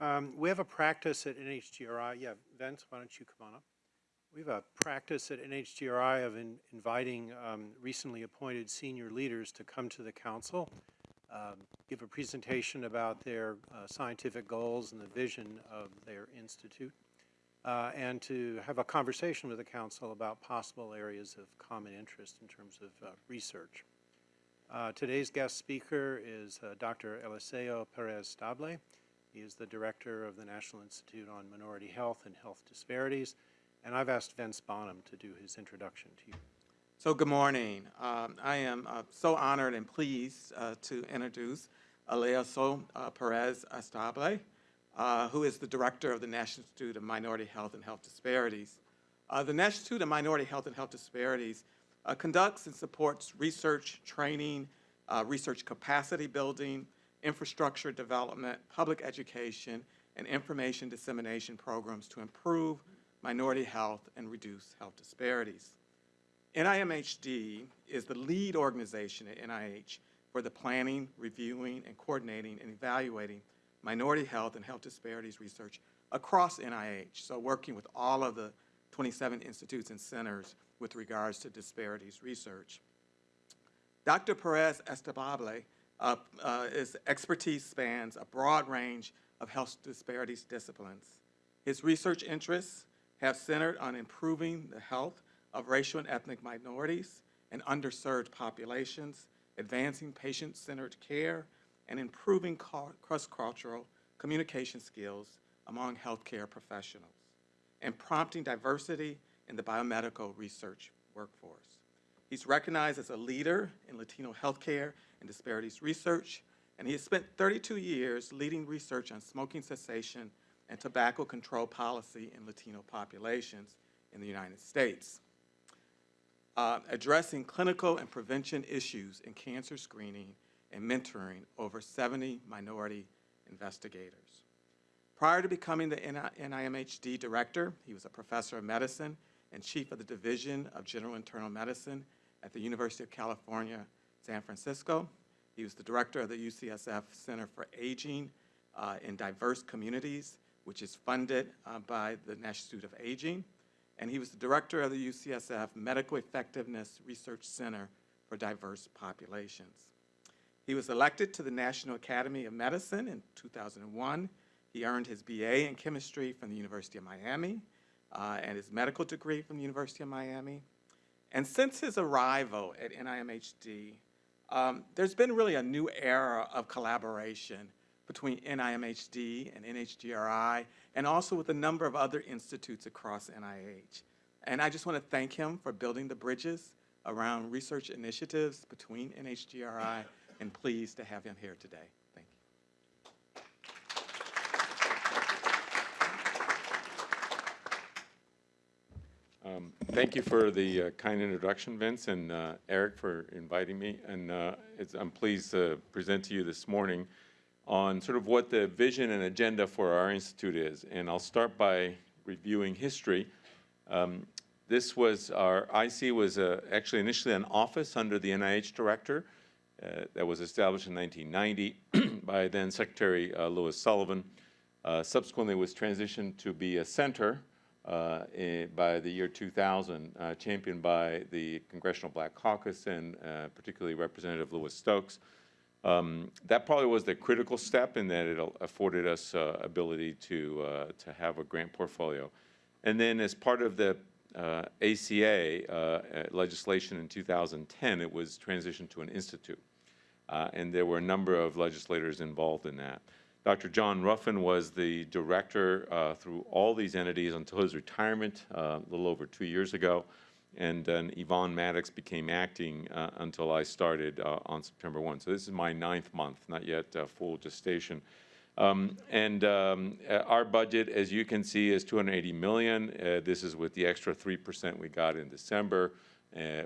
Um, we have a practice at NHGRI. Yeah, Vince, why don't you come on up? We have a practice at NHGRI of in, inviting um, recently appointed senior leaders to come to the council, um, give a presentation about their uh, scientific goals and the vision of their institute, uh, and to have a conversation with the council about possible areas of common interest in terms of uh, research. Uh, today's guest speaker is uh, Dr. Eliseo Perez Stable. He is the director of the National Institute on Minority Health and Health Disparities. And I've asked Vince Bonham to do his introduction to you. So good morning. Um, I am uh, so honored and pleased uh, to introduce Eliseo uh, Perez Estable, uh, who is the director of the National Institute of Minority Health and Health Disparities. Uh, the National Institute of Minority Health and Health Disparities uh, conducts and supports research, training, research capacity building, infrastructure development, public education, and information dissemination programs to improve minority health and reduce health disparities. NIMHD is the lead organization at NIH for the planning, reviewing, and coordinating and evaluating minority health and health disparities research across NIH, so working with all of the 27 institutes and centers with regards to disparities research. Dr. Perez Estable uh, uh, his expertise spans a broad range of health disparities disciplines. His research interests have centered on improving the health of racial and ethnic minorities and underserved populations, advancing patient-centered care, and improving cross-cultural communication skills among healthcare professionals, and prompting diversity in the biomedical research workforce. He's recognized as a leader in Latino healthcare and disparities research, and he has spent 32 years leading research on smoking cessation and tobacco control policy in Latino populations in the United States, uh, addressing clinical and prevention issues in cancer screening and mentoring over 70 minority investigators. Prior to becoming the NIMHD director, he was a professor of medicine and chief of the Division of General Internal Medicine at the University of California, San Francisco. He was the director of the UCSF Center for Aging uh, in Diverse Communities, which is funded uh, by the National Institute of Aging. And he was the director of the UCSF Medical Effectiveness Research Center for Diverse Populations. He was elected to the National Academy of Medicine in 2001. He earned his BA in chemistry from the University of Miami uh, and his medical degree from the University of Miami. And since his arrival at NIMHD, um, there's been really a new era of collaboration between NIMHD and NHGRI, and also with a number of other institutes across NIH. And I just want to thank him for building the bridges around research initiatives between NHGRI, and pleased to have him here today. Um, thank you for the uh, kind introduction, Vince, and uh, Eric for inviting me. And uh, I'm pleased to present to you this morning on sort of what the vision and agenda for our institute is. And I'll start by reviewing history. Um, this was our IC was uh, actually initially an office under the NIH director uh, that was established in 1990 by then Secretary uh, Louis Sullivan. subsequently was transitioned to be a center in, by the year 2000, uh, championed by the Congressional Black Caucus and uh, particularly Representative Louis Stokes. Um, that probably was the critical step in that it afforded us uh, ability to, uh, to have a grant portfolio. And then as part of the uh, ACA legislation in 2010, it was transitioned to an institute. and there were a number of legislators involved in that. Dr. John Ruffin was the director uh, through all these entities until his retirement uh, a little over two years ago. And then Yvonne Maddox became acting uh, until I started uh, on September 1. So this is my ninth month, not yet uh, full gestation. Um, and um, uh, our budget, as you can see, is 280 million. this is with the extra 3% we got in December.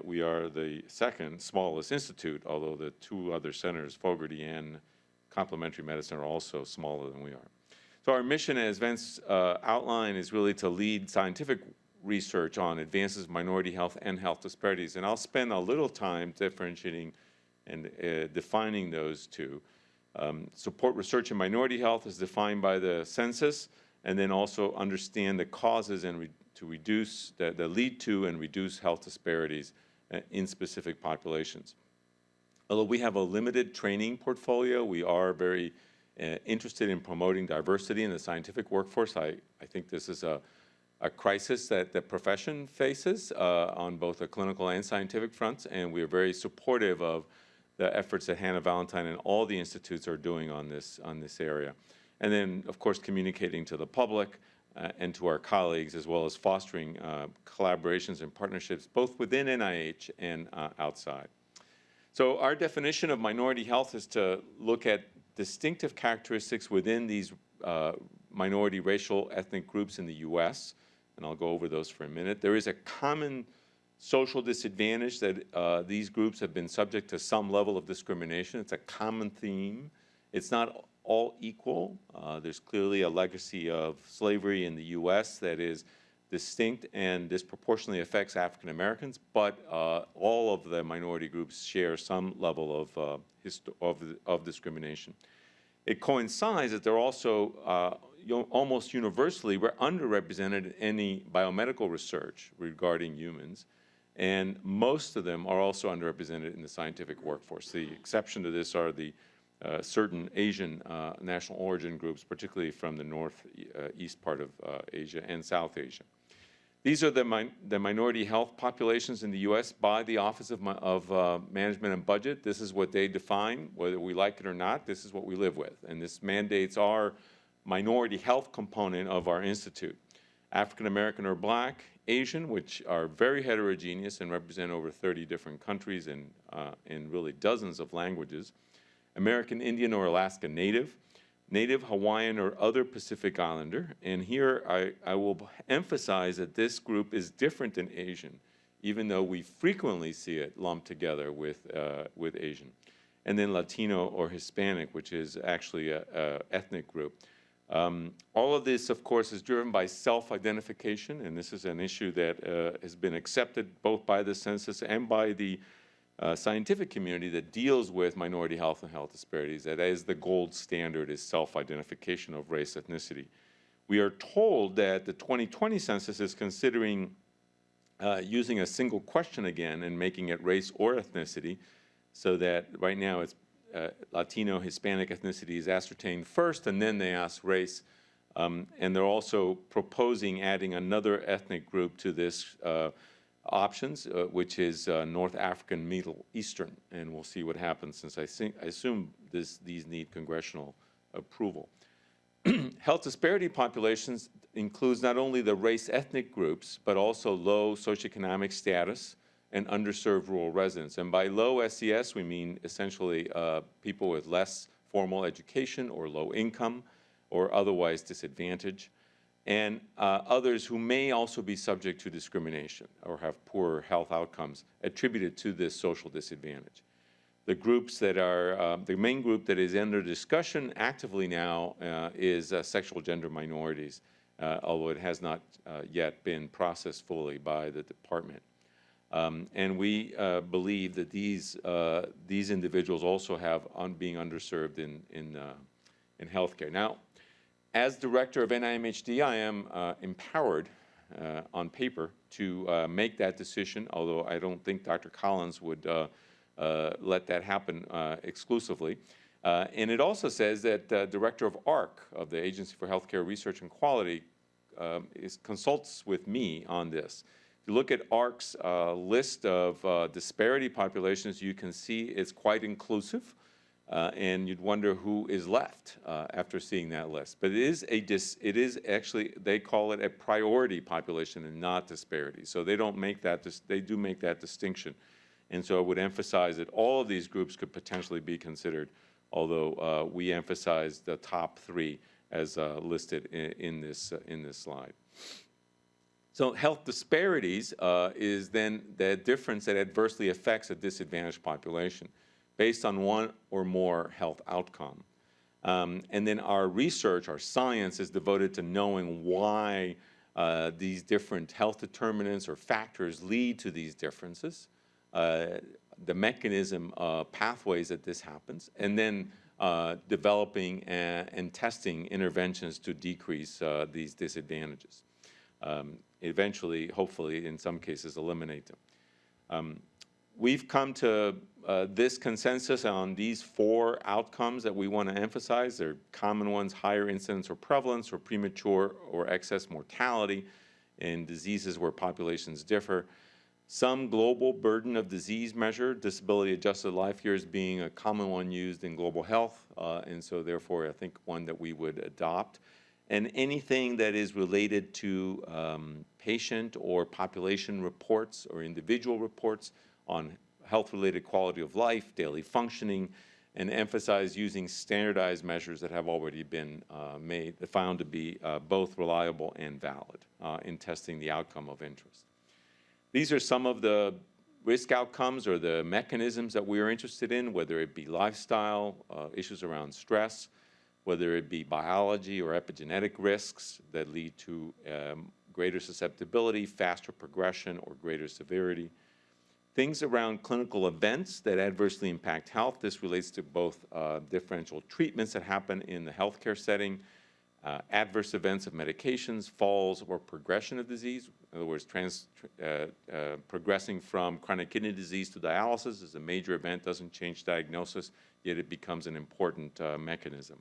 we are the second smallest institute, although the two other centers, Fogarty and complementary medicine are also smaller than we are. So our mission, as Vince uh, outlined, is really to lead scientific research on advances in minority health and health disparities. And I'll spend a little time differentiating and uh, defining those two. Um, support research in minority health is defined by the census, and then also understand the causes and re- to reduce, that, that lead to and reduce health disparities uh, in specific populations. Although we have a limited training portfolio, we are very uh, interested in promoting diversity in the scientific workforce. I, I think this is a, a crisis that the profession faces uh, on both the clinical and scientific fronts, and we are very supportive of the efforts that Hannah Valentine and all the institutes are doing on this, on this area. And then, of course, communicating to the public uh, and to our colleagues, as well as fostering uh, collaborations and partnerships both within NIH and uh, outside. So our definition of minority health is to look at distinctive characteristics within these uh, minority racial ethnic groups in the U.S., and I'll go over those for a minute. There is a common social disadvantage that uh, these groups have been subject to some level of discrimination. It's a common theme. It's not all equal. Uh, there's clearly a legacy of slavery in the U.S. that is distinct and disproportionately affects African Americans, but uh, all of the minority groups share some level of, uh, of, of discrimination. It coincides that they're also uh, almost universally we're underrepresented in any biomedical research regarding humans, and most of them are also underrepresented in the scientific workforce. The exception to this are the uh, certain Asian uh, national origin groups, particularly from the northeast part of uh, Asia and South Asia. These are the, min the minority health populations in the U.S. by the Office of, of uh, Management and Budget. This is what they define, whether we like it or not. This is what we live with, and this mandates our minority health component of our institute. African American or Black, Asian, which are very heterogeneous and represent over 30 different countries and uh, in really dozens of languages. American Indian or Alaska Native, Native Hawaiian or other Pacific Islander. And here I, I will emphasize that this group is different than Asian, even though we frequently see it lumped together with, uh, with Asian. And then Latino or Hispanic, which is actually a, a ethnic group. Um, all of this, of course, is driven by self-identification, and this is an issue that uh, has been accepted both by the census and by the uh, scientific community that deals with minority health and health disparities, that is the gold standard is self-identification of race ethnicity. We are told that the 2020 census is considering uh, using a single question again and making it race or ethnicity, so that right now it's uh, Latino, Hispanic ethnicity is ascertained first, and then they ask race. Um, and they're also proposing adding another ethnic group to this uh, options, uh, which is uh, North African Middle Eastern, and we'll see what happens since I, think, I assume this, these need congressional approval. Health disparity populations includes not only the race ethnic groups, but also low socioeconomic status and underserved rural residents. And by low SES, we mean essentially uh, people with less formal education or low income or otherwise disadvantaged and uh, others who may also be subject to discrimination or have poor health outcomes attributed to this social disadvantage. The groups that are, uh, the main group that is under discussion actively now uh, is uh, sexual gender minorities, uh, although it has not uh, yet been processed fully by the department. Um, and we believe that these, these individuals also have on being underserved in, in, in healthcare. Now, as director of NIMHD, I am uh, empowered uh, on paper to uh, make that decision, although I don't think Dr. Collins would uh, uh, let that happen uh, exclusively. and it also says that director of AHRQ, of the Agency for Healthcare Research and Quality, um, is, consults with me on this. If you look at AHRQ's list of disparity populations, you can see it's quite inclusive. Uh, and you'd wonder who is left uh, after seeing that list. But it is a dis, it is actually they call it a priority population and not disparity. So they don't make that they do make that distinction, and so I would emphasize that all of these groups could potentially be considered, although uh, we emphasize the top three as uh, listed in, in this uh, in this slide. So health disparities uh, is then the difference that adversely affects a disadvantaged population based on one or more health outcome. Um, and then our research, our science is devoted to knowing why uh, these different health determinants or factors lead to these differences, uh, the mechanism, uh, pathways that this happens, and then uh, developing a- and testing interventions to decrease uh, these disadvantages. Um, Eventually, hopefully, in some cases, eliminate them. Um, We've come to uh, this consensus on these four outcomes that we want to emphasize. They're common ones, higher incidence or prevalence, or premature or excess mortality in diseases where populations differ. Some global burden of disease measure, disability-adjusted life years being a common one used in global health, uh, and so therefore I think one that we would adopt. And anything that is related to um, patient or population reports or individual reports on health-related quality of life, daily functioning, and emphasize using standardized measures that have already been uh, made, found to be uh, both reliable and valid uh, in testing the outcome of interest. These are some of the risk outcomes or the mechanisms that we are interested in, whether it be lifestyle, uh, issues around stress, whether it be biology or epigenetic risks that lead to um, greater susceptibility, faster progression, or greater severity. Things around clinical events that adversely impact health. This relates to both uh, differential treatments that happen in the healthcare setting, uh, adverse events of medications, falls, or progression of disease. In other words, trans, uh, uh, progressing from chronic kidney disease to dialysis is a major event, doesn't change diagnosis, yet it becomes an important uh, mechanism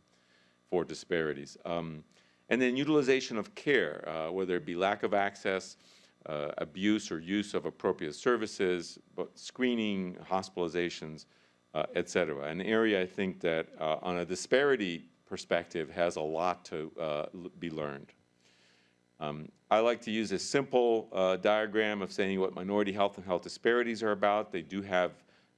for disparities. Um, and then utilization of care, uh, whether it be lack of access, uh, abuse or use of appropriate services, but screening, hospitalizations, uh, et cetera. An area I think that uh, on a disparity perspective has a lot to uh, be learned. Um, I like to use a simple uh, diagram of saying what minority health and health disparities are about. They do have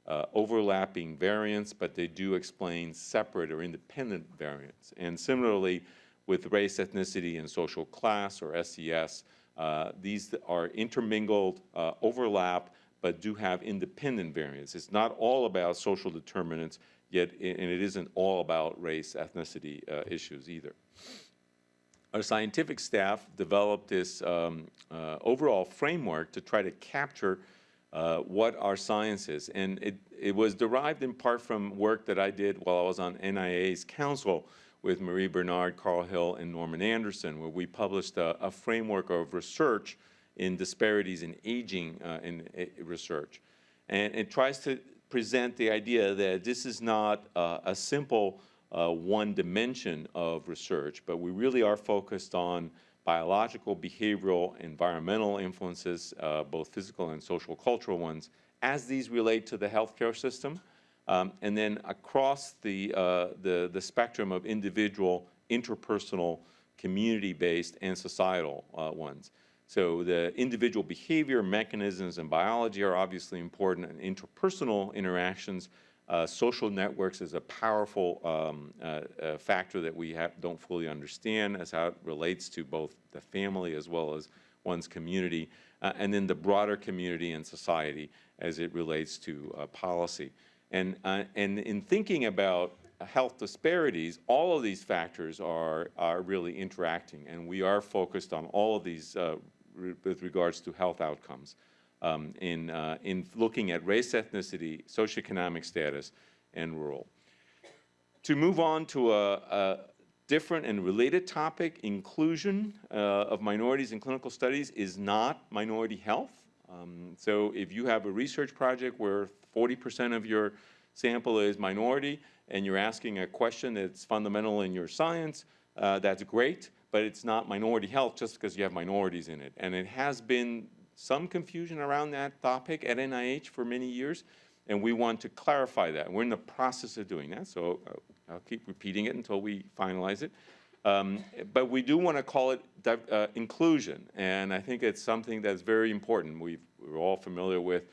uh, overlapping variants, but they do explain separate or independent variants. And similarly, with race, ethnicity, and social class, or SES, these are intermingled, uh, overlap, but do have independent variants. It's not all about social determinants, yet, and it isn't all about race, ethnicity uh, issues either. Our scientific staff developed this um, uh, overall framework to try to capture uh, what our science is. And it, it was derived in part from work that I did while I was on NIA's council with Marie Bernard, Carl Hill, and Norman Anderson, where we published a, a framework of research in disparities in aging uh, in uh, research. And it tries to present the idea that this is not uh, a simple uh, one dimension of research, but we really are focused on biological, behavioral, environmental influences, uh, both physical and social cultural ones, as these relate to the healthcare system, um, and then across the, uh, the, the spectrum of individual, interpersonal, community-based, and societal uh, ones. So the individual behavior, mechanisms, and biology are obviously important, and interpersonal interactions, uh, social networks is a powerful um, uh, uh, factor that we don't fully understand as how it relates to both the family as well as one's community, uh, and then the broader community and society as it relates to policy. And, uh, and in thinking about health disparities, all of these factors are, are really interacting, and we are focused on all of these uh, re with regards to health outcomes um, in, uh, in looking at race, ethnicity, socioeconomic status, and rural. To move on to a, a different and related topic, inclusion uh, of minorities in clinical studies is not minority health. Um, so if you have a research project where 40% of your sample is minority and you're asking a question that's fundamental in your science, uh, that's great, but it's not minority health just because you have minorities in it. And it has been some confusion around that topic at NIH for many years, and we want to clarify that. We're in the process of doing that, so uh, I'll keep repeating it until we finalize it. Um, but we do want to call it uh, inclusion, and I think it's something that's very important. we are all familiar with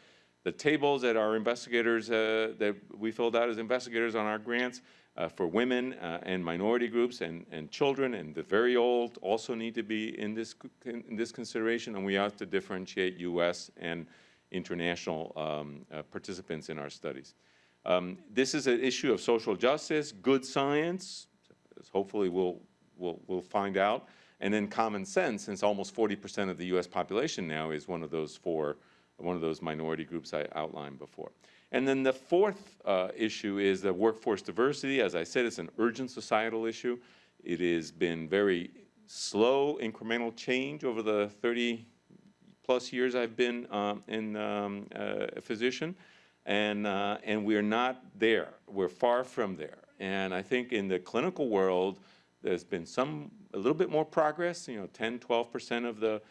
the tables that our investigators, uh, that we filled out as investigators on our grants uh, for women uh, and minority groups and, and children and the very old also need to be in this, in this consideration, and we have to differentiate U.S. and international um, uh, participants in our studies. Um, this is an issue of social justice, good science, hopefully we'll, we'll, we'll find out, and then common sense, since almost 40% of the U.S. population now is one of those four one of those minority groups I outlined before. And then the fourth uh, issue is the workforce diversity. As I said, it's an urgent societal issue. It has been very slow incremental change over the 30 plus years I've been um, in um, uh, a physician, and uh, and we're not there. We're far from there. And I think in the clinical world, there's been some a little bit more progress. You know, 10, 12 percent of the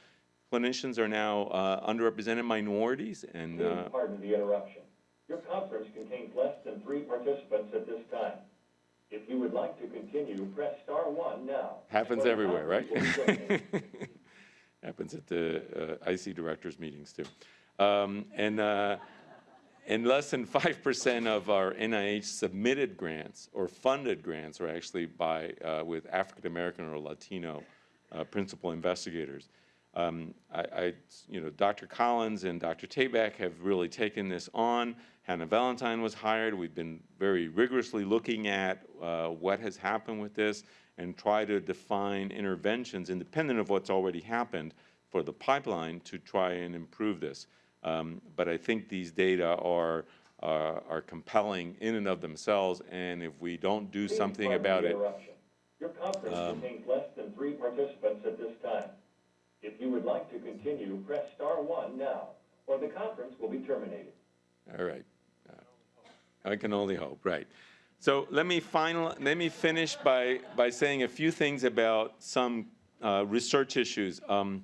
clinicians are now uh, underrepresented minorities, and uh, pardon the interruption. Your conference contains less than three participants at this time. If you would like to continue, press star one now. happens the everywhere, right? conference will be terminated. happens at the uh, IC directors meetings too. Um, and uh, and less than 5% of our NIH submitted grants or funded grants are actually by uh, with African American or Latino uh, principal investigators. Um, I, I, you know, Dr. Collins and Dr. Tabak have really taken this on. Hannah Valentine was hired. We've been very rigorously looking at uh, what has happened with this and try to define interventions independent of what's already happened for the pipeline to try and improve this. Um, but I think these data are, uh, are compelling in and of themselves, and if we don't do Please something about it, um. Your conference contains less than three participants at this time. If you would like to continue, press star one now, or the conference will be terminated. all right. Uh, I can only hope, right. So let me final, let me finish by, by saying a few things about some uh, research issues. Um,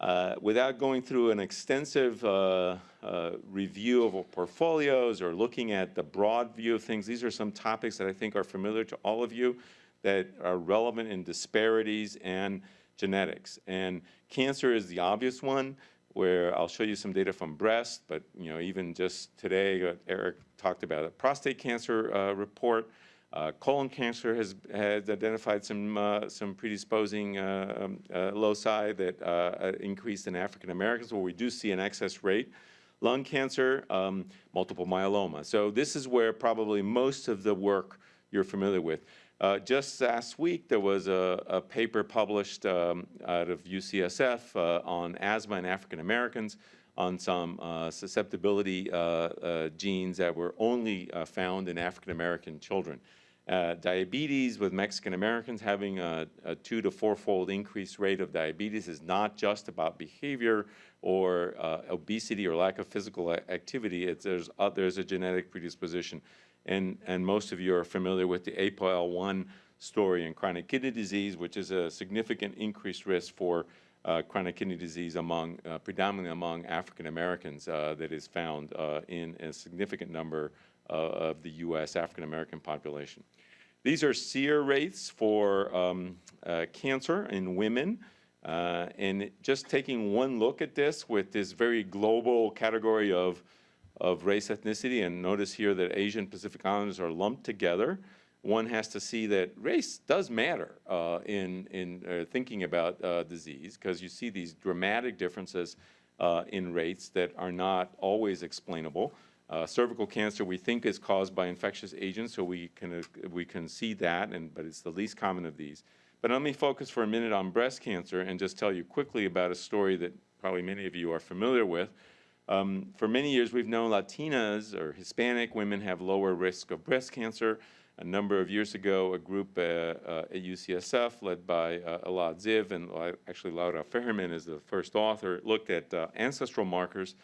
uh, without going through an extensive uh, uh, review of our portfolios or looking at the broad view of things, these are some topics that I think are familiar to all of you that are relevant in disparities and genetics. And cancer is the obvious one, where I'll show you some data from breast, but you know, even just today, uh, Eric talked about a prostate cancer uh, report. Uh, colon cancer has, has identified some, uh, some predisposing uh, um, uh, loci that uh, increased in African Americans, where we do see an excess rate. Lung cancer, um, multiple myeloma. So this is where probably most of the work you're familiar with. Uh, just last week, there was a, a paper published um, out of UCSF uh, on asthma in African Americans on some uh, susceptibility uh, uh, genes that were only uh, found in African American children. Uh, diabetes with Mexican Americans having a, a two to fourfold increased rate of diabetes is not just about behavior or uh, obesity or lack of physical activity. It's, there's, uh, there's a genetic predisposition. And, and most of you are familiar with the APOL1 story in chronic kidney disease, which is a significant increased risk for uh, chronic kidney disease among, uh, predominantly among African Americans uh, that is found uh, in a significant number of the U.S. African American population. These are SEER rates for um, uh, cancer in women. Uh, and just taking one look at this with this very global category of, of race ethnicity, and notice here that Asian Pacific Islanders are lumped together, one has to see that race does matter uh, in, in uh, thinking about uh, disease, because you see these dramatic differences uh, in rates that are not always explainable. Uh, cervical cancer we think is caused by infectious agents, so we can, uh, we can see that, and, but it's the least common of these. But let me focus for a minute on breast cancer and just tell you quickly about a story that probably many of you are familiar with. Um, for many years, we've known Latinas or Hispanic women have lower risk of breast cancer. A number of years ago, a group uh, uh, at UCSF led by uh, Elad Ziv and uh, actually Laura Fejerman is the first author, looked at uh, ancestral markers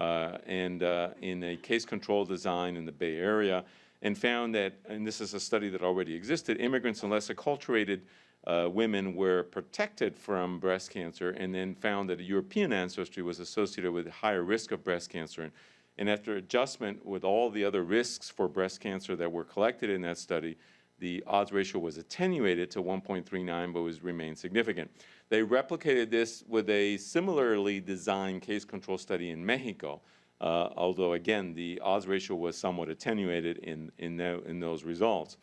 and uh, in a case control design in the Bay Area and found that, and this is a study that already existed, immigrants and less acculturated uh, women were protected from breast cancer and then found that a European ancestry was associated with a higher risk of breast cancer. And, and after adjustment with all the other risks for breast cancer that were collected in that study, the odds ratio was attenuated to 1.39 but was remained significant. They replicated this with a similarly designed case control study in Mexico, uh, although again the odds ratio was somewhat attenuated in, in, tho- in those results.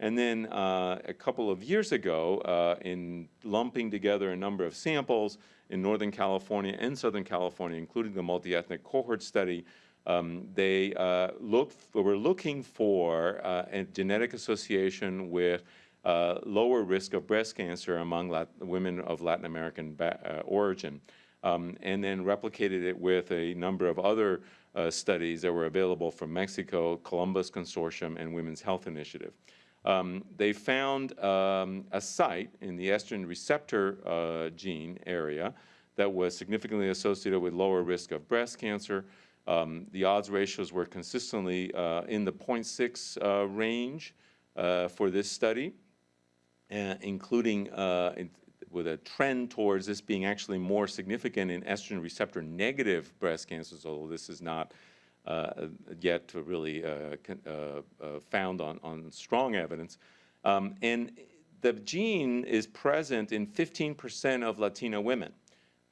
And then uh, a couple of years ago, uh, in lumping together a number of samples in Northern California and Southern California, including the multi-ethnic cohort study, um, they uh, looked, were looking for uh, a genetic association with uh, lower risk of breast cancer among Lat- women of Latin American uh, origin. um, and then replicated it with a number of other uh, studies that were available from Mexico, Columbus Consortium, and Women's Health Initiative. Um, they found um, a site in the estrogen receptor uh, gene area that was significantly associated with lower risk of breast cancer. Um, the odds ratios were consistently uh, in the 0.6 uh, range uh, for this study, uh, including uh, in- with a trend towards this being actually more significant in estrogen receptor negative breast cancers, although this is not yet really found on, on strong evidence. Um, and the gene is present in 15% of Latino women,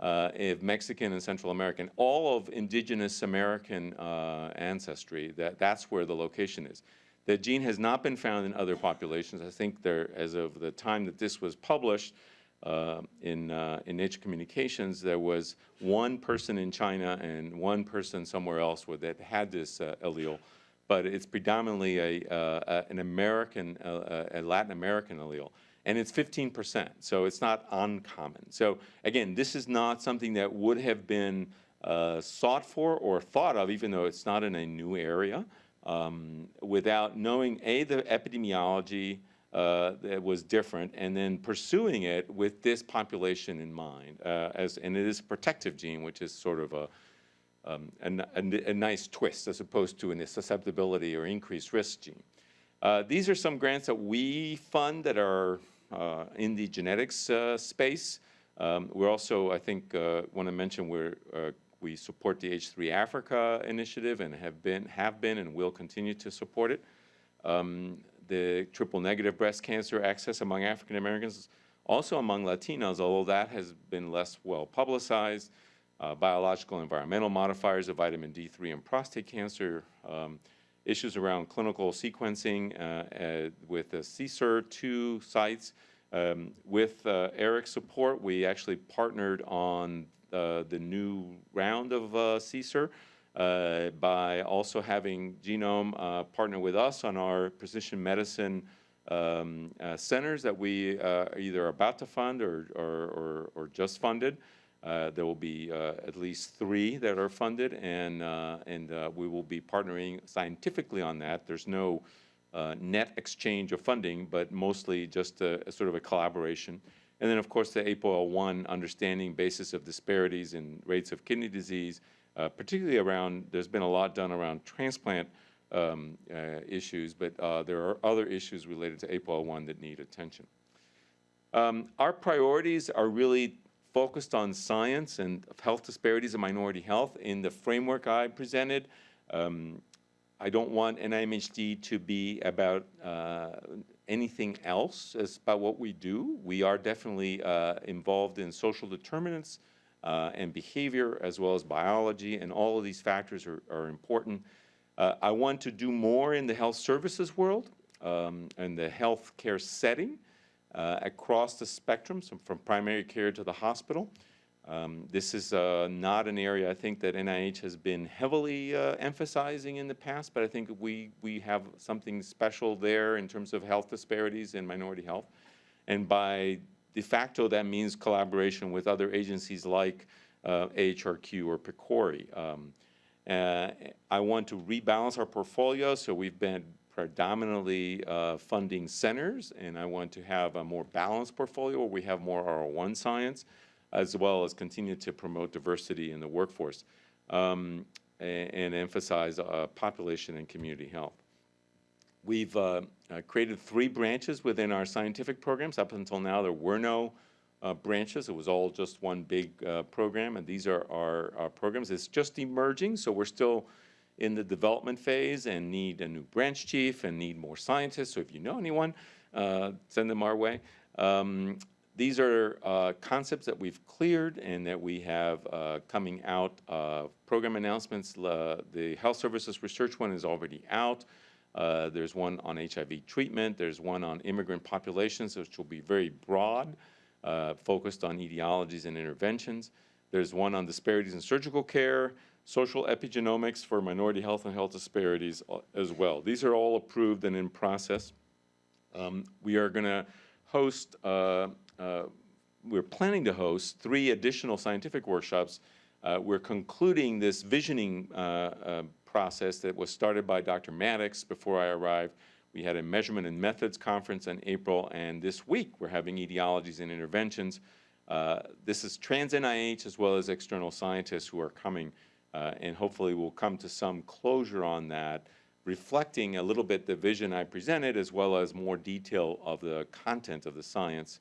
uh, of Mexican and Central American, all of indigenous American uh, ancestry, that, that's where the location is. The gene has not been found in other populations. I think there, as of the time that this was published, uh, in, uh, in Nature Communications, there was one person in China and one person somewhere else that had this uh, allele, but it's predominantly a, uh, an American, a Latin American allele. And it's 15%, so it's not uncommon. So again, this is not something that would have been uh, sought for or thought of, even though it's not in a new area, um, without knowing, A, the epidemiology, uh, that was different, and then pursuing it with this population in mind, uh, as, and it is a protective gene, which is sort of a, um, a, a a nice twist as opposed to a susceptibility or increased risk gene. Uh, these are some grants that we fund that are in the genetics uh, space. Um, we're also, I think, uh, want to mention we're, uh, we support the H3 Africa initiative and have been, have been and will continue to support it. Um, the triple negative breast cancer access among African Americans, also among Latinos, although that has been less well publicized. Uh, biological environmental modifiers of vitamin D3 and prostate cancer, um, issues around clinical sequencing uh, uh, with the CSER2 sites. Um, with uh, Eric's support, we actually partnered on uh, the new round of uh, CSER uh, by also having Genome uh, partner with us on our precision medicine um, centers that we uh, are about to fund or, or, or, or just funded. Uh, there will be uh, at least three that are funded, and, uh, and we will be partnering scientifically on that. There's no net exchange of funding, but mostly just a, a sort of a collaboration. And then, of course, the APOL1 understanding basis of disparities in rates of kidney disease, uh, particularly around, there's been a lot done around transplant um, uh, issues, but uh, there are other issues related to APOL1 that need attention. Um, Our priorities are really focused on science and health disparities and minority health. In the framework I presented, um, I don't want NIMHD to be about uh, anything else as about what we do. We are definitely uh, involved in social determinants uh, and behavior as well as biology, and all of these factors are, are important. Uh, I want to do more in the health services world um, and the healthcare setting uh, across the spectrum, so from primary care to the hospital. Um, This is uh, not an area I think that NIH has been heavily uh, emphasizing in the past, but I think we, we have something special there in terms of health disparities and minority health. And by de facto, that means collaboration with other agencies like uh, AHRQ or PCORI. Um, uh, I want to rebalance our portfolio, so we've been predominantly uh, funding centers, and I want to have a more balanced portfolio where we have more R01 science, as well as continue to promote diversity in the workforce um, a- and emphasize uh, population and community health. We've uh, uh, created three branches within our scientific programs. Up until now, there were no uh, branches. It was all just one big uh, program, and these are our, our programs. It's just emerging, so we're still in the development phase and need a new branch chief and need more scientists. So if you know anyone, uh, send them our way. Um, these are uh, concepts that we've cleared and that we have uh, coming out. Program announcements. The health services research one is already out. Uh, there's one on HIV treatment. There's one on immigrant populations, which will be very broad, uh, focused on etiologies and interventions. There's one on disparities in surgical care, social epigenomics for minority health and health disparities uh, as well. These are all approved and in process. Um, we are going to host, uh, uh, we're planning to host three additional scientific workshops. Uh, we're concluding this visioning uh, uh, process that was started by Dr. Maddox before I arrived. We had a measurement and methods conference in April, and this week we're having etiologies and interventions. This is trans NIH as well as external scientists who are coming, uh, and hopefully we'll come to some closure on that, reflecting a little bit the vision I presented as well as more detail of the content of the science.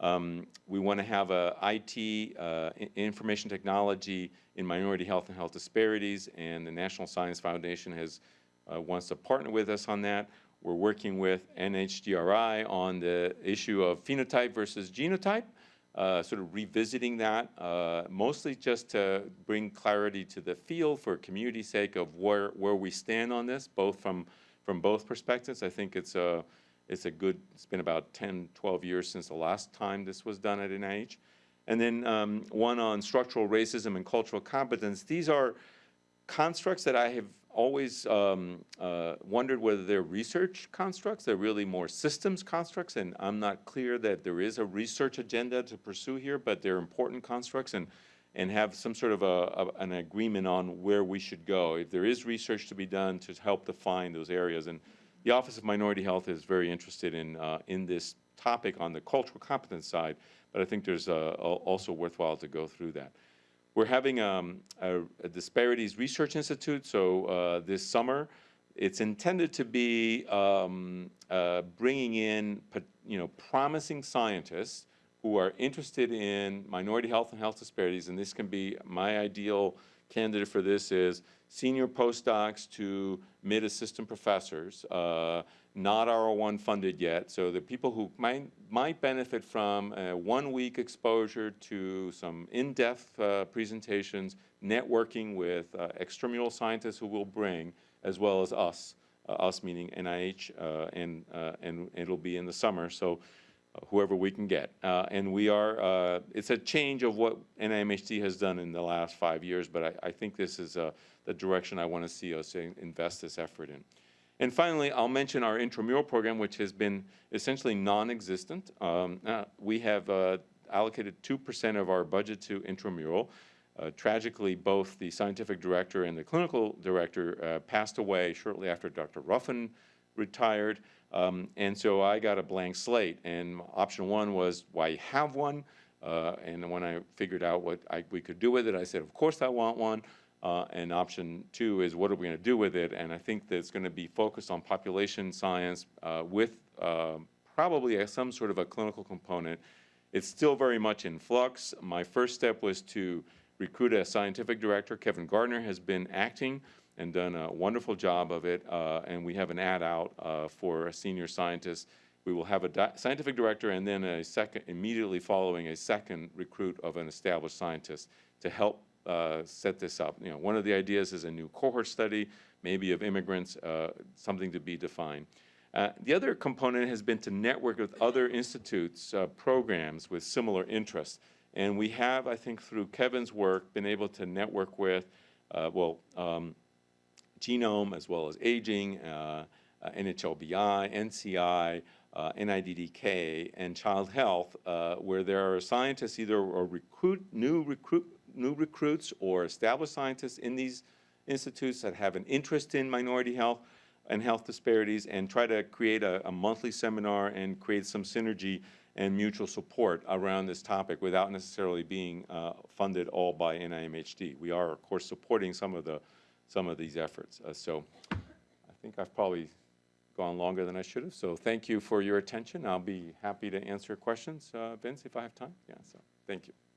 Um, we want to have a IT, uh, information technology in minority health and health disparities, and the National Science Foundation has uh, wants to partner with us on that. We're working with NHGRI on the issue of phenotype versus genotype, uh, sort of revisiting that, uh, mostly just to bring clarity to the field for community sake of where where we stand on this, both from from both perspectives. I think it's a it's a good, it's been about 10, 12 years since the last time this was done at NIH. And then um, one on structural racism and cultural competence. These are constructs that I have always um, uh, wondered whether they're research constructs, they're really more systems constructs, and I'm not clear that there is a research agenda to pursue here, but they're important constructs and, and have some sort of a, a- an agreement on where we should go. If there is research to be done to help define those areas, and the Office of Minority Health is very interested in, uh, in this topic on the cultural competence side, but I think there's uh, also worthwhile to go through that. We're having um, a, a Disparities Research Institute, so uh, this summer, it's intended to be um, uh, bringing in, you know, promising scientists who are interested in minority health and health disparities, and this can be, my ideal candidate for this is senior postdocs to mid-assistant professors, uh, not R01 funded yet, so the people who might, might benefit from a one-week exposure to some in-depth uh, presentations, networking with uh, extramural scientists who will bring, as well as us, uh, us meaning NIH, uh, and, uh, and it'll be in the summer, so uh, whoever we can get. Uh, And we are, uh, it's a change of what NIMHD has done in the last five years, but I, I think this is uh, the direction I want to see us invest this effort in. And finally, I'll mention our intramural program, which has been essentially non-existent. Um, uh, We have uh, allocated 2% of our budget to intramural. Uh, Tragically, both the scientific director and the clinical director uh, passed away shortly after Dr. Ruffin retired. Um, And so I got a blank slate, and option one was, why have one? Uh, And when I figured out what I, we could do with it, I said, of course I want one. Uh, And option two is, what are we going to do with it? And I think that it's going to be focused on population science uh, with um, probably a- some sort of a clinical component. It's still very much in flux. My first step was to recruit a scientific director. Kevin Gardner has been acting and done a wonderful job of it, uh, and we have an ad out uh, for a senior scientist. We will have a di- scientific director and then a second, immediately following a second recruit of an established scientist to help uh, set this up. You know, one of the ideas is a new cohort study, maybe of immigrants, uh, something to be defined. Uh, The other component has been to network with other institutes, uh, programs with similar interests. And we have, I think, through Kevin's work, been able to network with, uh, well, um, genome as well as aging, NHLBI, NCI, uh, NIDDK, and child health, uh, where there are scientists either or recruit new recruit new recruits or established scientists in these institutes that have an interest in minority health and health disparities, and try to create a, a monthly seminar and create some synergy and mutual support around this topic without necessarily being uh, funded all by NIMHD. We are, of course, supporting some of the some of these efforts. Uh, so I think I've probably gone longer than I should have. So thank you for your attention. I'll be happy to answer questions, uh, Vince, if I have time. Yeah. So thank you.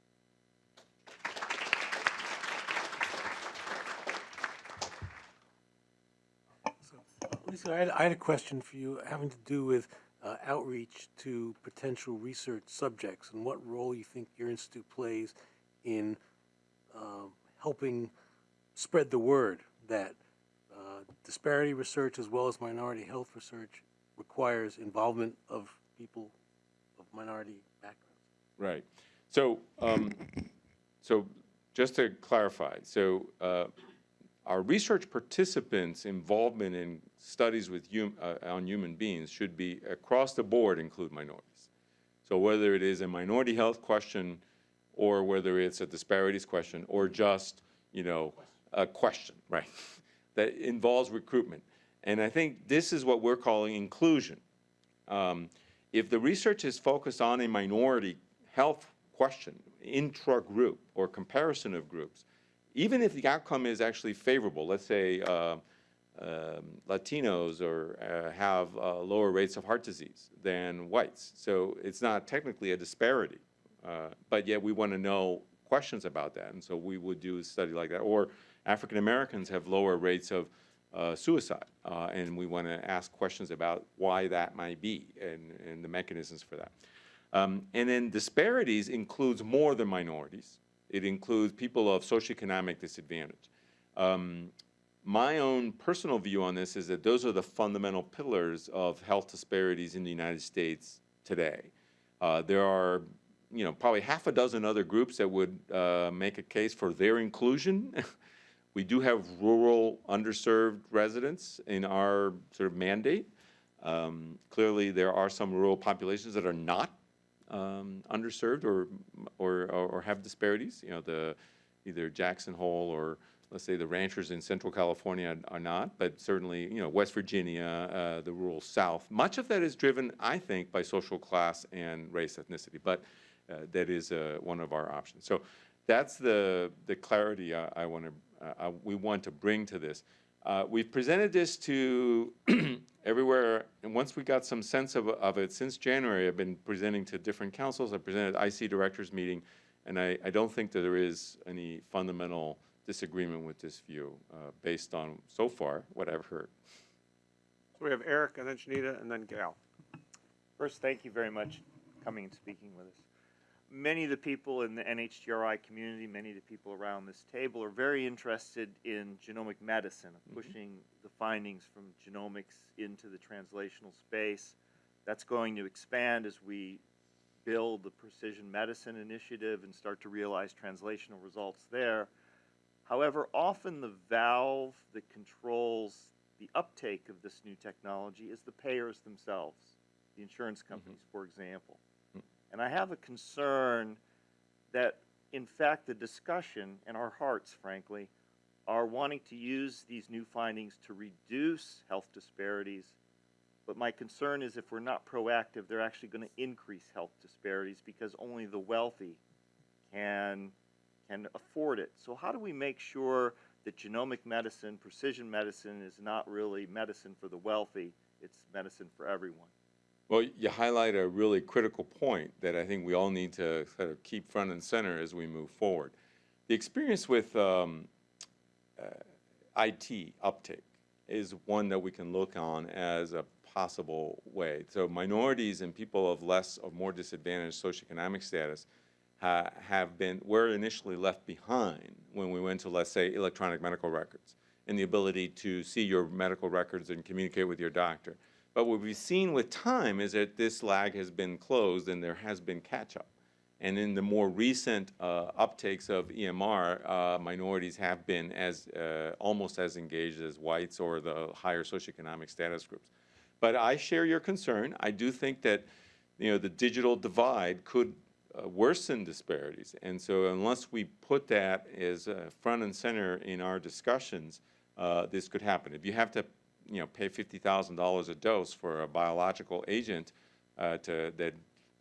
Lisa, I had, I had a question for you having to do with uh, outreach to potential research subjects and what role you think your institute plays in um, helping spread the word that uh, disparity research as well as minority health research requires involvement of people of minority backgrounds. Right. So, um, so just to clarify, so uh, our research participants' involvement in studies with hum, uh, on human beings should be across the board include minorities. So whether it is a minority health question, or whether it's a disparities question, or just, you know, a question, right, that involves recruitment. And I think this is what we're calling inclusion. Um, if the research is focused on a minority health question, intra-group or comparison of groups, even if the outcome is actually favorable, let's say uh, um, Latinos or uh, have uh, lower rates of heart disease than whites, so it's not technically a disparity, uh, but yet we want to know questions about that, and so we would do a study like that. Or African Americans have lower rates of uh, suicide, uh, and we want to ask questions about why that might be and, and the mechanisms for that. Um, and then disparities includes more than minorities. It includes people of socioeconomic disadvantage. Um, my own personal view on this is that those are the fundamental pillars of health disparities in the United States today. Uh, there are, you know, probably half a dozen other groups that would uh, make a case for their inclusion. we do have rural underserved residents in our sort of mandate. Um, clearly, there are some rural populations that are not um, underserved or, or, or have disparities. You know, the either Jackson Hole or let's say the ranchers in central California are not, but certainly, you know, West Virginia, uh, the rural South. Much of that is driven, I think, by social class and race ethnicity, but uh, that is uh, one of our options. So that's the, the clarity I, I want to, uh, we want to bring to this. Uh, we've presented this to everywhere, and once we got some sense of, of it, since January, I've been presenting to different councils. I presented IC directors meeting, and I, I don't think that there is any fundamental disagreement with this view uh, based on, so far, what I've heard. So we have Eric, and then Shanita, and then Gail. First, thank you very much coming and speaking with us. Many of the people in the NHGRI community, many of the people around this table are very interested in genomic medicine, of pushing the findings from genomics into the translational space. That's going to expand as we build the precision medicine initiative and start to realize translational results there. However, often the valve that controls the uptake of this new technology is the payers themselves, the insurance mm-hmm. companies, for example. And I have a concern that, in fact, the discussion and our hearts, frankly, are wanting to use these new findings to reduce health disparities. But my concern is if we're not proactive, they're actually going to increase health disparities because only the wealthy can can afford it. So how do we make sure that genomic medicine, precision medicine is not really medicine for the wealthy, it's medicine for everyone? Well, you highlight a really critical point that I think we all need to sort of keep front and center as we move forward. The experience with um, uh, IT uptake is one that we can look on as a possible way. So minorities and people of less or more disadvantaged socioeconomic status ha have been, were initially left behind when we went to, let's say, electronic medical records and the ability to see your medical records and communicate with your doctor. But what we've seen with time is that this lag has been closed and there has been catch-up. And in the more recent uh, uptakes of EMR, uh, minorities have been as uh, almost as engaged as whites or the higher socioeconomic status groups. But I share your concern. I do think that you know the digital divide could uh, worsen disparities. And so unless we put that as uh, front and center in our discussions, uh, this could happen. If you have to you know, pay $50,000 a dose for a biological agent uh, to, that,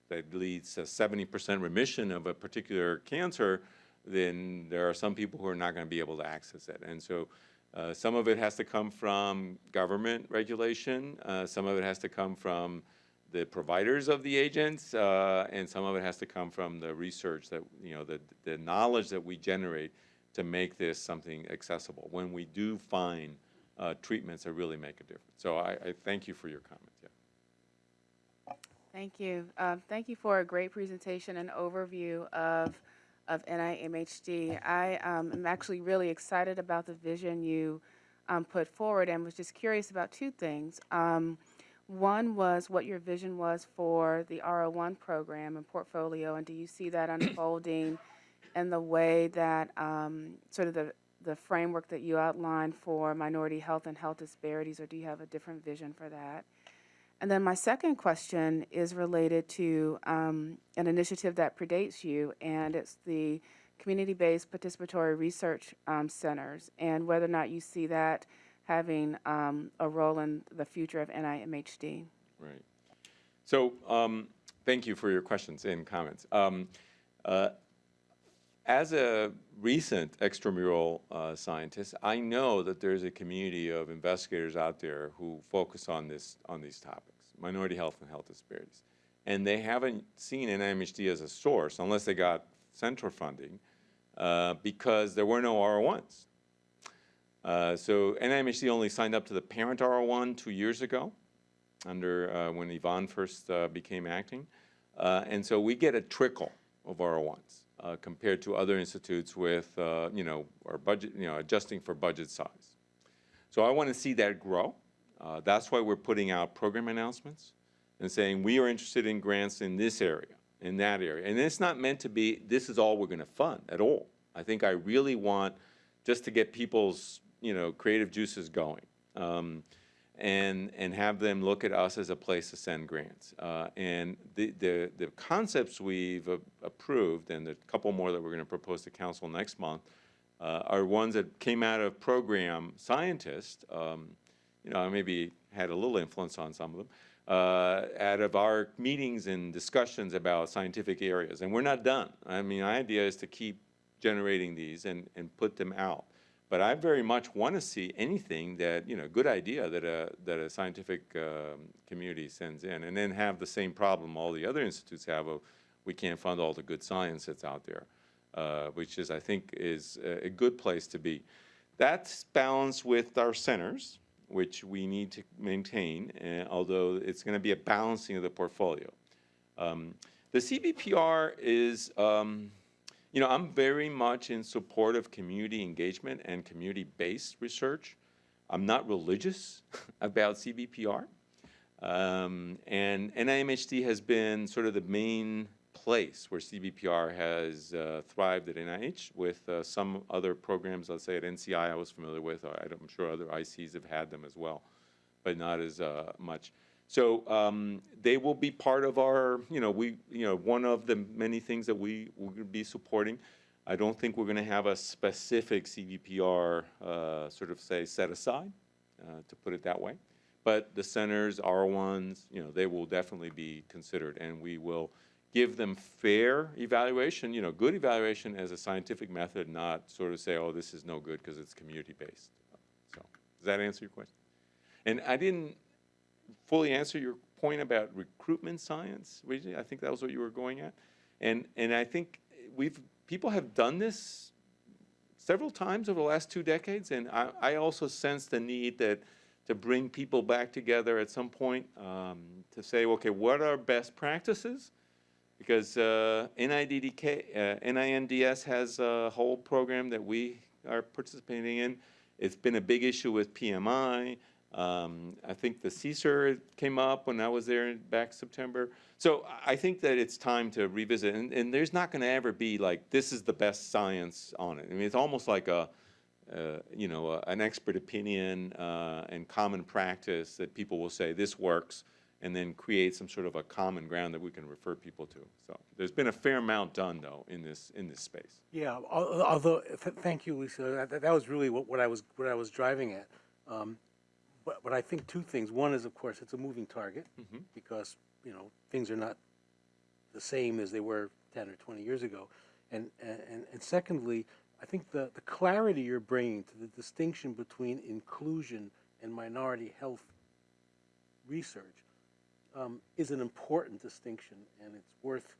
that leads to 70% remission of a particular cancer, then there are some people who are not going to be able to access it. And so uh, some of it has to come from government regulation. Uh, some of it has to come from the providers of the agents, uh, and some of it has to come from the research that, you know, the, the knowledge that we generate to make this something accessible. When we do find uh, treatments that really make a difference. So I, I thank you for your comments. Yeah. Thank you. Um, thank you for a great presentation and overview of of NIMHD. I um, am actually really excited about the vision you um, put forward and was just curious about two things. Um, one was what your vision was for the R01 program and portfolio, and do you see that unfolding in the way that um, sort of the the framework that you outlined for minority health and health disparities, or do you have a different vision for that? And then my second question is related to um, an initiative that predates you, and it's the community-based participatory research um, centers, and whether or not you see that having um, a role in the future of NIMHD. Right. So, um, thank you for your questions and comments. Um, uh, as a recent extramural uh, scientist, I know that there's a community of investigators out there who focus on this on these topics, minority health and health disparities, and they haven't seen NIMHD as a source unless they got central funding, uh, because there were no R01s. Uh, so NIMHD only signed up to the parent R01 two years ago, under uh, when Yvonne first uh, became acting, uh, and so we get a trickle of R01s uh, compared to other institutes with uh, you know our budget you know adjusting for budget size. So I want to see that grow. Uh, that's why we're putting out program announcements and saying we are interested in grants in this area, in that area, and it's not meant to be this is all we're going to fund at all. I think I really want just to get people's you know creative juices going. Um, and, and have them look at us as a place to send grants. Uh, and the, the, the concepts we've a- approved, and a couple more that we're going to propose to council next month, uh, are ones that came out of program scientists. Um, you know, I maybe had a little influence on some of them. Uh, out of our meetings and discussions about scientific areas, and we're not done. I mean, our idea is to keep generating these and, and put them out. But I very much want to see anything that, you know, good idea that a, that a scientific um, community sends in, and then have the same problem all the other institutes have of, we can't fund all the good science that's out there, uh, which is, I think, is a, a good place to be. That's balanced with our centers, which we need to maintain, uh, although it's going to be a balancing of the portfolio. Um, the CBPR is, um, you know, I'm very much in support of community engagement and community-based research. I'm not religious about CBPR. Um, and NIMHD has been sort of the main place where CBPR has uh, thrived at NIH with uh, some other programs, let's say at NCI I was familiar with, I'm sure other ICs have had them as well, but not as uh, much. So um, they will be part of our, you know, we, you know, one of the many things that we will be supporting. I don't think we're going to have a specific CBPR uh, sort of say set aside, uh, to put it that way. But the centers, R1s, you know, they will definitely be considered, and we will give them fair evaluation, you know, good evaluation as a scientific method, not sort of say, oh, this is no good because it's community-based. So, does that answer your question? And I didn't fully answer your point about recruitment science. I think that was what you were going at. And, and I think we've, people have done this several times over the last two decades, and I, I also sense the need that to bring people back together at some point um, to say, okay, what are best practices? Because uh, NIDDK, uh, NINDS has a whole program that we are participating in. It's been a big issue with PMI. Um, I think the CSER came up when I was there back September. So I think that it's time to revisit, and, and there's not going to ever be like this is the best science on it. I mean, it's almost like a, uh, you know, a, an expert opinion uh, and common practice that people will say this works, and then create some sort of a common ground that we can refer people to. So there's been a fair amount done though in this in this space. Yeah, although, th- thank you, Lisa, that, that was really what, what I was, what I was driving at. Um, But, but I think two things. One is, of course, it's a moving target, because, you know, things are not the same as they were ten or twenty years ago. And, and, and secondly, I think the, the clarity you're bringing to the distinction between inclusion and minority health research um, is an important distinction, and it's worth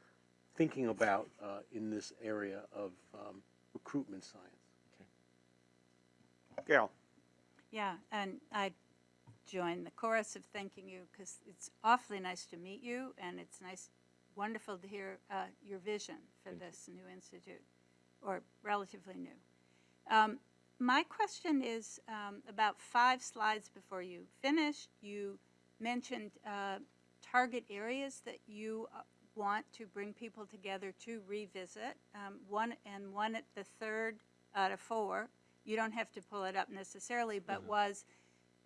thinking about uh, in this area of um, recruitment science. Gail? Yeah, and I join the chorus of thanking you because it's awfully nice to meet you, and it's nice, wonderful to hear uh, your vision for this new institute, or relatively new. Um, my question is um, about five slides before you finished. You mentioned uh, target areas that you uh, want to bring people together to revisit. Um, one and one at the third out of four. You don't have to pull it up necessarily, but was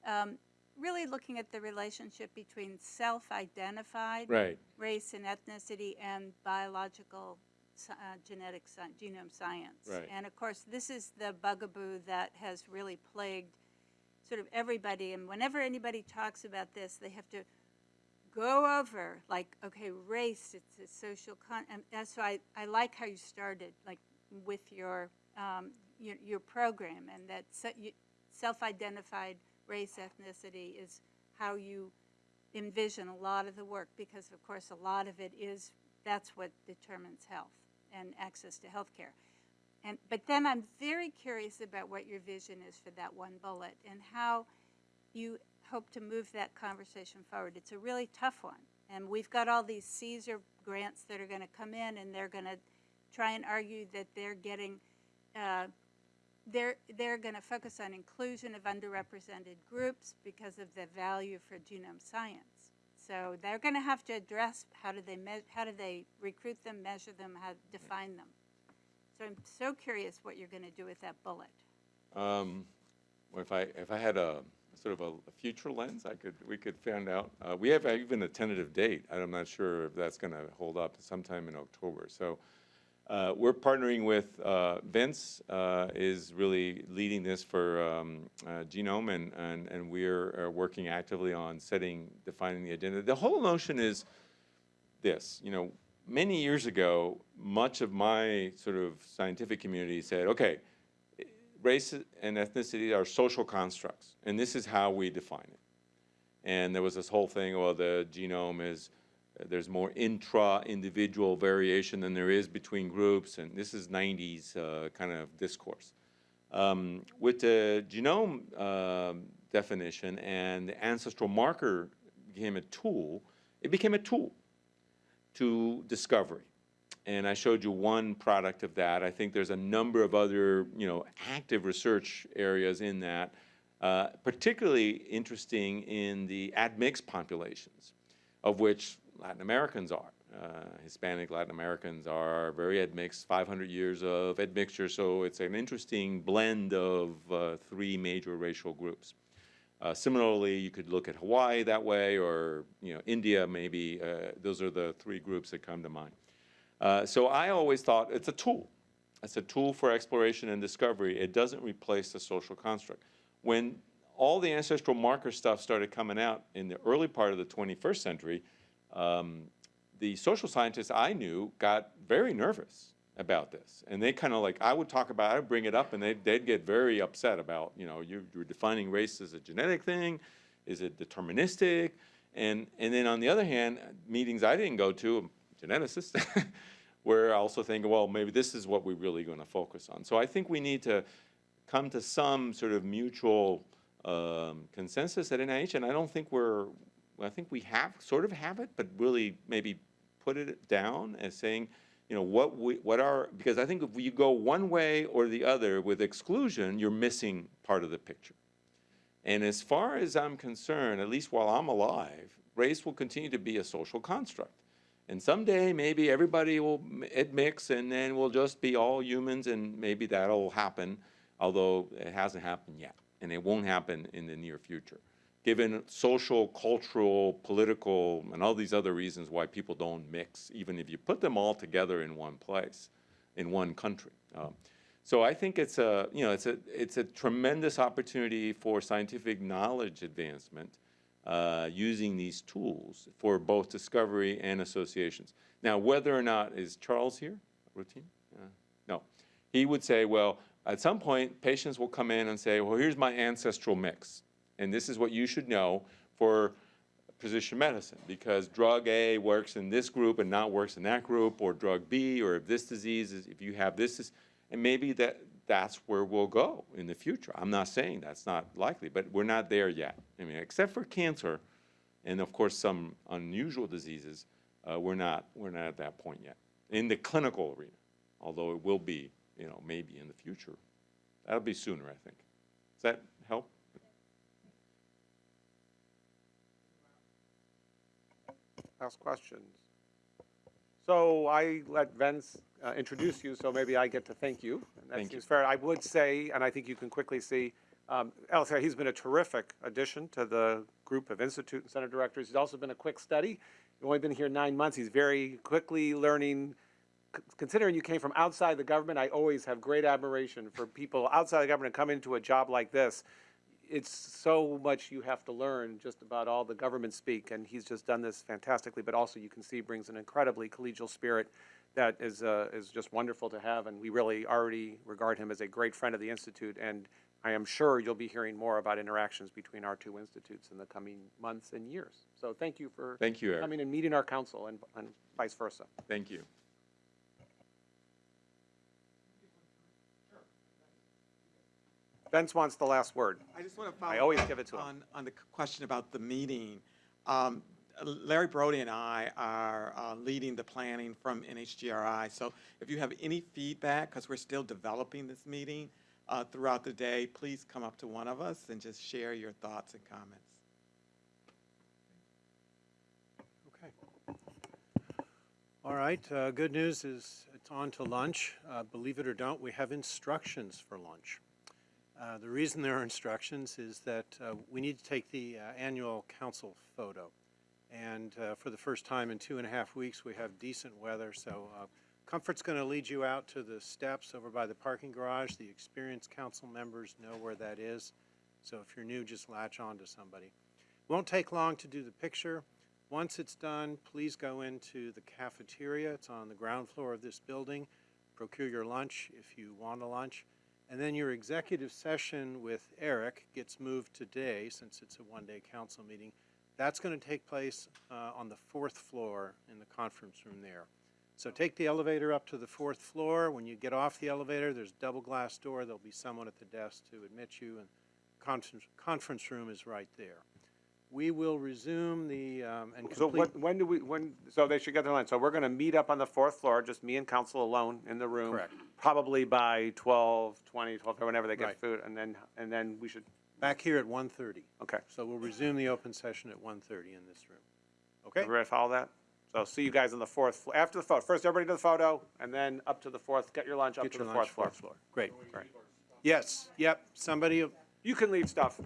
um, really looking at the relationship between self-identified Right. race and ethnicity and biological uh, genetic sci- genome science. Right. And of course, this is the bugaboo that has really plagued sort of everybody. And whenever anybody talks about this, they have to go over like, okay, race, it's a social con. And that's why I, I like how you started, like with your um, your, your program, and that se- self-identified race ethnicity is how you envision a lot of the work because of course a lot of it is that's what determines health and access to health care and but then i'm very curious about what your vision is for that one bullet and how you hope to move that conversation forward. It's a really tough one and we've got all these CSER grants that are going to come in and they're going to try and argue that they're getting uh, they're, they're going to focus on inclusion of underrepresented groups because of the value for genome science. So they're going to have to address how do they how do they recruit them, measure them, how define them. So I'm so curious what you're going to do with that bullet. Um, well, if I, if I had a sort of a, a future lens, I could, we could find out. Uh, we have even a tentative date. I'm not sure if that's gonna hold up sometime in October. So, uh, we're partnering with, uh, Vence, uh, is really leading this for, um, uh, Genome and, and, and we're uh, working actively on setting, defining the agenda. The whole notion is this, you know, many years ago, much of my sort of scientific community said, okay, race and ethnicity are social constructs, and this is how we define it. And there was this whole thing, well, the genome is, there's more intra-individual variation than there is between groups, and this is 90s uh, kind of discourse. Um, with the genome um, definition and the ancestral marker became a tool, it became a tool to discovery. And I showed you one product of that. I think there's a number of other, you know, active research areas in that, uh, particularly interesting in the admixed populations, of which Latin Americans are. Uh, Hispanic Latin Americans are very admixed, 500 years of admixture, so it's an interesting blend of uh, three major racial groups. Uh, similarly, you could look at Hawaii that way, or you know, India maybe. Uh, those are the three groups that come to mind. Uh, so I always thought it's a tool. It's a tool for exploration and discovery. It doesn't replace the social construct. When all the ancestral marker stuff started coming out in the early part of the 21st century, um, the social scientists I knew got very nervous about this. And they kind of like, I would talk about it, I'd bring it up, and they'd, they'd get very upset about, you know, you, you're defining race as a genetic thing, is it deterministic? And, and then on the other hand, meetings I didn't go to, I'm a geneticist, were also thinking, well, maybe this is what we're really going to focus on. So I think we need to come to some sort of mutual um, consensus at NIH, and I don't think we're, I think we have, sort of have it, but really maybe put it down as saying, you know, what we, what are, because I think if you go one way or the other with exclusion, you're missing part of the picture. And as far as I'm concerned, at least while I'm alive, race will continue to be a social construct. And someday, maybe everybody will m- it mix, and then we'll just be all humans, and maybe that'll happen, although it hasn't happened yet, and it won't happen in the near future, given social, cultural, political, and all these other reasons why people don't mix, even if you put them all together in one place, in one country. Um, so I think it's a, you know, it's a, it's a tremendous opportunity for scientific knowledge advancement uh, using these tools for both discovery and associations. Now, whether or not, is Charles here, Rotimi? Uh, No. He would say, well, at some point, patients will come in and say, well, here's my ancestral mix, and this is what you should know for precision medicine, because drug A works in this group and not works in that group, or drug B, or if this disease is, if you have this, is, and maybe that, that's where we'll go in the future. I'm not saying that's not likely, but we're not there yet. I mean, except for cancer, and of course some unusual diseases, uh, we're not we're not at that point yet in the clinical arena. Although it will be, you know, maybe in the future. That'll be sooner, I think. Does that help? Ask questions. So I let Vence uh, introduce you, so maybe I get to thank you. And that Thank you. seems fair. I would say, and I think you can quickly see, Um, he's been a terrific addition to the group of institute and center directors. He's also been a quick study. He's only been here nine months. He's very quickly learning. C- Considering you came from outside the government, I always have great admiration for people outside the government come into a job like this. It's so much you have to learn just about all the government speak, and he's just done this fantastically. But also, you can see brings an incredibly collegial spirit that is uh, is just wonderful to have, and we really already regard him as a great friend of the institute. And I am sure you'll be hearing more about interactions between our two institutes in the coming months and years. So thank you for Thank you, Eric. coming and meeting our council, and, and vice versa. Thank you. Vence wants the last word. I just want to follow. I always up give it to him. On, on the question about the meeting. Um, Larry Brody and I are uh, leading the planning from NHGRI. So if you have any feedback, because we're still developing this meeting uh, throughout the day, please come up to one of us and just share your thoughts and comments. Okay. All right, uh, good news is it's on to lunch. Uh, Believe it or don't, we have instructions for lunch. Uh, The reason there are instructions is that uh, we need to take the uh, annual council photo. And uh, for the first time in two and a half weeks, we have decent weather, so uh, Comfort's going to lead you out to the steps over by the parking garage. The experienced council members know where that is, so if you're new, just latch on to somebody. Won't take long to do the picture. Once it's done, please go into the cafeteria. It's on the ground floor of this building. Procure your lunch if you want a lunch. And then your executive session with Eric gets moved today, since it's a one-day council meeting. That's going to take place uh, on the fourth floor in the conference room there. So take the elevator up to the fourth floor. When you get off the elevator, there's a double glass door. There'll be someone at the desk to admit you, and conference, conference room is right there. We will resume the, um, and So what, when do we, when, so they should get their line. So we're gonna meet up on the fourth floor, just me and council alone in the room. Correct. Probably by twelve, twenty, twelve, or whenever they Right. get food, and then, and then we should, Back here at 1:30. okay. So we'll resume the open session at 1:30 in this room. Okay? Everybody follow that? So see you guys on the fourth, flo- after the photo. First, everybody to the photo, and then up to the fourth, get your lunch up Get to your the lunch, fourth fourth floor. floor. Great. Yes, yep, somebody, You can leave stuff.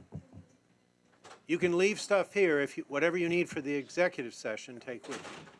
you can leave stuff here if you, whatever you need for the executive session, take with you.